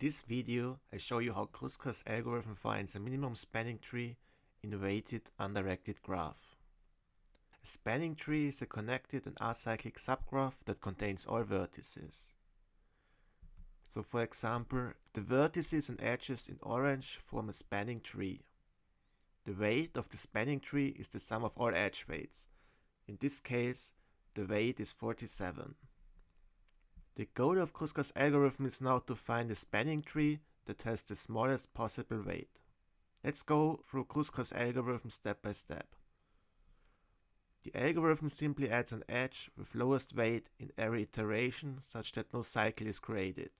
this video, I show you how Kruskal's algorithm finds a minimum spanning tree in a weighted undirected graph. A spanning tree is a connected and acyclic subgraph that contains all vertices. So for example, the vertices and edges in orange form a spanning tree. The weight of the spanning tree is the sum of all edge weights. In this case, the weight is 47. The goal of Kruskal's algorithm is now to find a spanning tree that has the smallest possible weight. Let's go through Kruskal's algorithm step by step. The algorithm simply adds an edge with lowest weight in every iteration such that no cycle is created.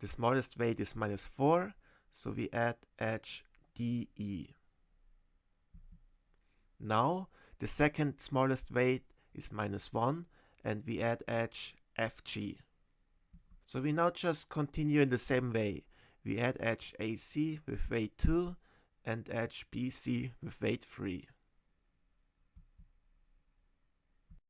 The smallest weight is minus 4, so we add edge DE. Now the second smallest weight is minus 1 and we add edge FG. So we now just continue in the same way. We add edge AC with weight 2 and edge BC with weight 3.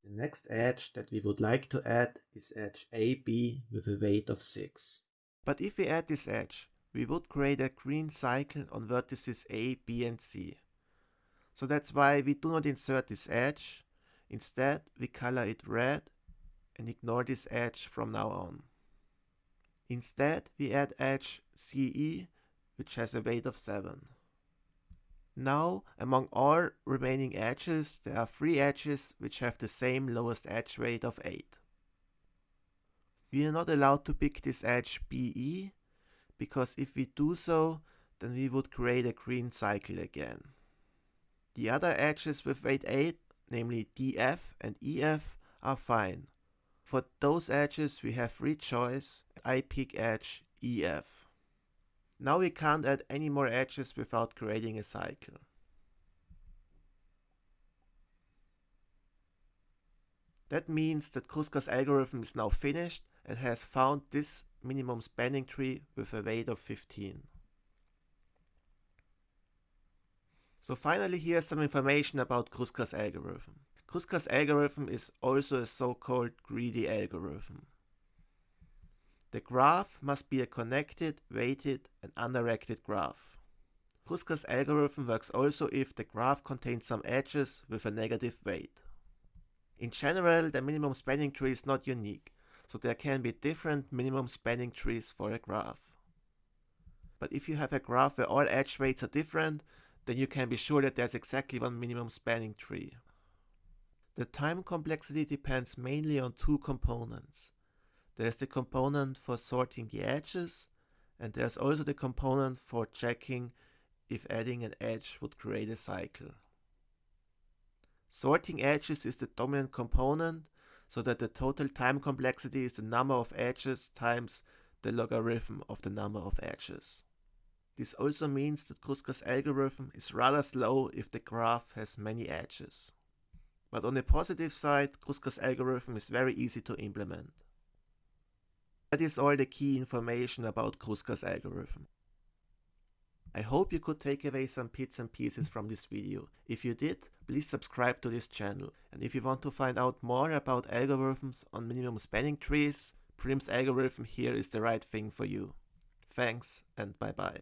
The next edge that we would like to add is edge AB with a weight of 6. But if we add this edge, we would create a green cycle on vertices A, B and C. So that's why we do not insert this edge. Instead, we color it red and ignore this edge from now on. Instead, we add edge CE, which has a weight of 7. Now, among all remaining edges, there are three edges which have the same lowest edge weight of 8. We are not allowed to pick this edge BE, because if we do so, then we would create a green cycle again. The other edges with weight 8, namely DF and EF, are fine. For those edges we have free choice, I pick edge EF. Now we can't add any more edges without creating a cycle. That means that Kruskal's algorithm is now finished and has found this minimum spanning tree with a weight of 15. So finally here's some information about Kruskal's algorithm. Kruskal's algorithm is also a so-called greedy algorithm. The graph must be a connected, weighted and undirected graph. Kruskal's algorithm works also if the graph contains some edges with a negative weight. In general, the minimum spanning tree is not unique, so there can be different minimum spanning trees for a graph. But if you have a graph where all edge weights are different, then you can be sure that there's exactly one minimum spanning tree. The time complexity depends mainly on two components. There's the component for sorting the edges, and there's also the component for checking if adding an edge would create a cycle. Sorting edges is the dominant component, so that the total time complexity is the number of edges times the logarithm of the number of edges. This also means that Kruskal's algorithm is rather slow if the graph has many edges. But on the positive side, Kruskal's algorithm is very easy to implement. That is all the key information about Kruskal's algorithm. I hope you could take away some bits and pieces from this video. If you did, please subscribe to this channel. And if you want to find out more about algorithms on minimum spanning trees, Prim's algorithm here is the right thing for you. Thanks and bye bye.